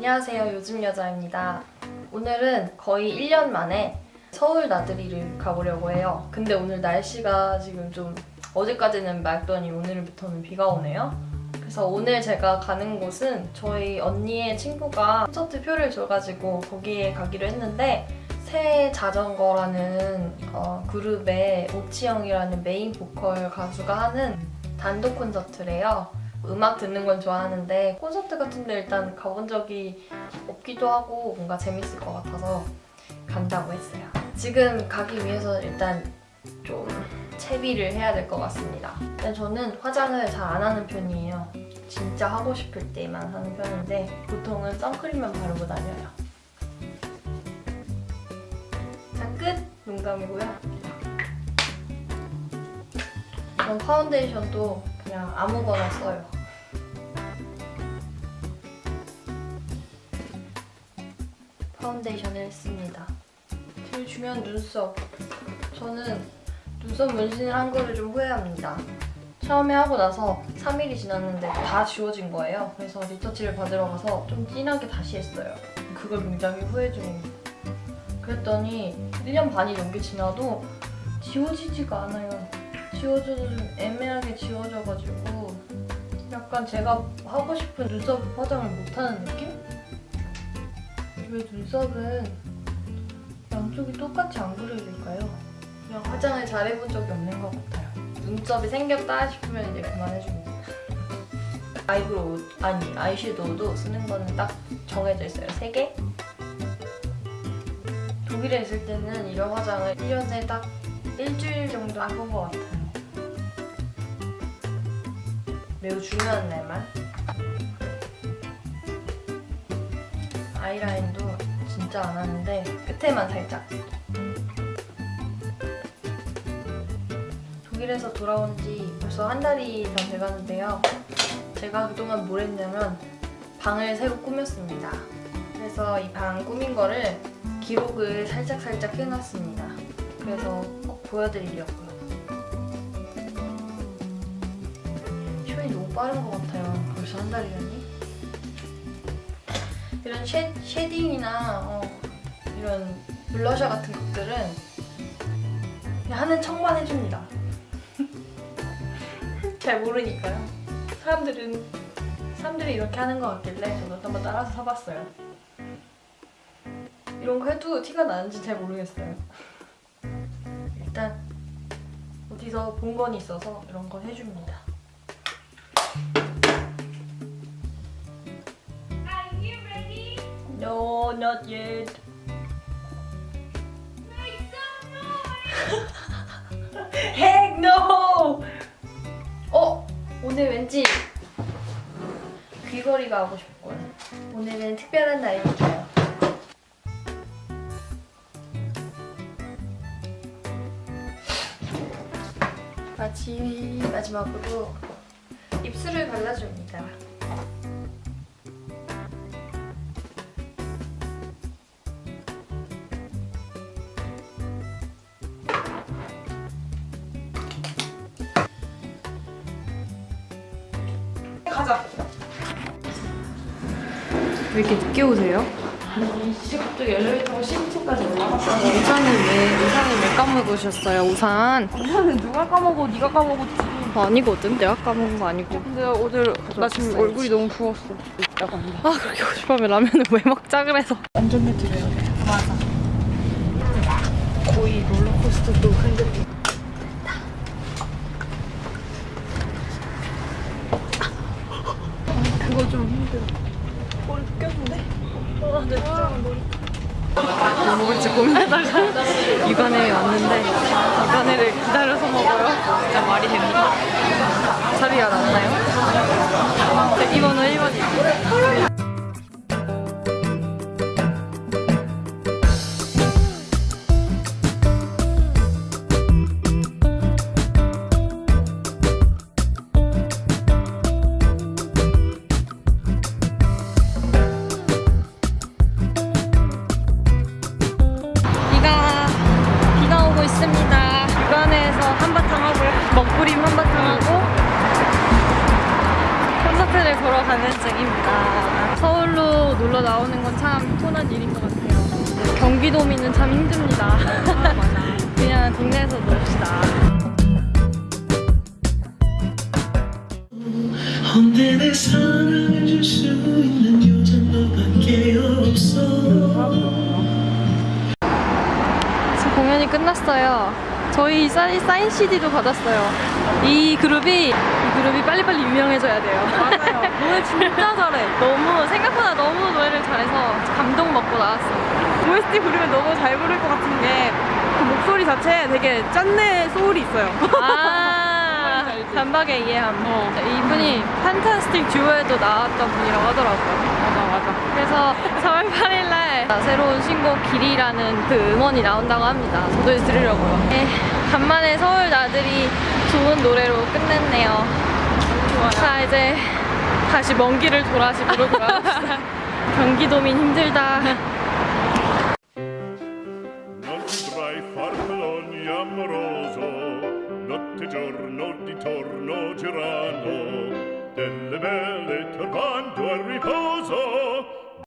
안녕하세요. 요즘 여자입니다. 오늘은 거의 1년 만에 서울 나들이를 가보려고 해요. 근데 오늘 날씨가 지금 좀 어제까지는 맑더니 오늘부터는 비가 오네요. 그래서 오늘 제가 가는 곳은 저희 언니의 친구가 콘서트 표를 줘가지고 거기에 가기로 했는데 새 자전거라는 어, 그룹의 오치영이라는 메인 보컬 가수가 하는 단독 콘서트래요. 음악 듣는 건 좋아하는데 콘서트 같은 데 일단 가본 적이 없기도 하고 뭔가 재밌을 것 같아서 간다고 했어요. 지금 가기 위해서 일단 좀 채비를 해야 될 것 같습니다. 근데 저는 화장을 잘 안 하는 편이에요. 진짜 하고 싶을 때만 하는 편인데 보통은 선크림만 바르고 다녀요. 자, 끝! 농담이고요. 전 파운데이션도 그냥 아무거나 써요. 파운데이션을 했습니다. 제일 중요한 눈썹. 저는 눈썹 문신을 한 거를 좀 후회합니다. 처음에 하고 나서 3일이 지났는데 다 지워진 거예요. 그래서 retouch를 받으러 가서 좀 진하게 다시 했어요. 그걸 굉장히 후회 중입니다. 그랬더니 1년 반이 넘게 지나도 지워지지가 않아요. 지워져도 좀 애매하게 지워져가지고 약간 제가 하고 싶은 눈썹 화장을 못하는 느낌? 왜 눈썹은 양쪽이 똑같이 안 그려질까요? 그냥 화장을 잘 해본 적이 없는 것 같아요. 눈썹이 생겼다 싶으면 이제 그만해줍니다. eyebrow, 아니 아이섀도우도 쓰는 거는 딱 정해져 있어요. 3개? 독일에 있을 때는 이런 화장을 1년에 딱 일주일 정도 해본 것 같아요. 매우 중요한 날만. 아이라인도 진짜 안 하는데 끝에만 살짝. 독일에서 돌아온 지 벌써 한 달이 다 돼가는데요. 제가 그동안 뭘 했냐면 방을 새로 꾸몄습니다. 그래서 이 방 꾸민 거를 기록을 살짝살짝 해놨습니다. 그래서 꼭 보여드리려고요. 시간이 너무 빠른 것 같아요. 벌써 한 달이라니? 이런 sha, shading이나 어, 이런 블러셔 같은 것들은 그냥 하는 척만 해줍니다. 잘 모르니까요. 사람들은 사람들이 이렇게 하는 것 같길래 저도 한번 따라서 사봤어요. 이런 거 해도 티가 나는지 잘 모르겠어요. 일단 어디서 본 건 있어서 이런 건 해줍니다. No, not yet. Heck no! 어? 오늘 왠지 귀걸이가 하고 싶어요. 오늘은 특별한 날이니까요. 마치 마지막으로 입술을 발라줍니다. 왜 이렇게 늦게 오세요? 이제 갑자기 엘리베이터가 10층까지 올라갔어. 우산을 왜 우산을 왜 까먹으셨어요? 우산 우산은 누가 까먹어? 네가 까먹었지. 아니거든. 내가 까먹은 거 아니고. 근데 어제 나 지금 얼굴이 너무 부었어. 이따가. 아 그렇게 싶으면 라면을 왜 먹자 그래서. 안전벨 드려야 돼. 맞아. 거의 롤러코스터도 흔들리. 그거 좀 힘들어. 머리 껴준대? 아, 내 머리. 뭐 먹을지 고민하다가 육안에 왔는데 육안에를 기다려서 먹어요. 진짜 말이 됩니까? 자리가 났나요? 대기번호 1번이요. 하고요. 먹구림 한바탕 하고 콘서트를 보러 가는 중입니다. 놀러 나오는 건 참 편한 일인 것 같아요. 경기도민은 참 힘듭니다. 아. 그냥 동네에서 놀읍시다. 언제 내 사랑을 줄 수 있는 여잔 너밖에 없어 지금 공연이 끝났어요. 저희 사인, 사인 CD도 받았어요. 이 그룹이 이 그룹이 빨리빨리 유명해져야 돼요. 맞아요. 노래 진짜 잘해. 너무 생각보다 너무 노래를 잘해서 감동 먹고 나왔어요. OST 부르면 너무 잘 부를 것 같은 게 그 목소리 자체에 되게 짠내 소울이 있어요. 아? 단박에 이해함. 어. 그분이 판타스틱 듀오에도 나왔던 분이라고 하더라고요. 맞아 맞아. 그래서 4월 8일날 새로운 신곡 길이라는 그 음원이 나온다고 합니다. 저도 이제 들으려고요. 네, 간만에 서울 나들이 좋은 노래로 끝냈네요. 자 이제 다시 먼 길을 돌아시 부르고요. 경기도민 힘들다. giorno di torno girano delle belle to al riposo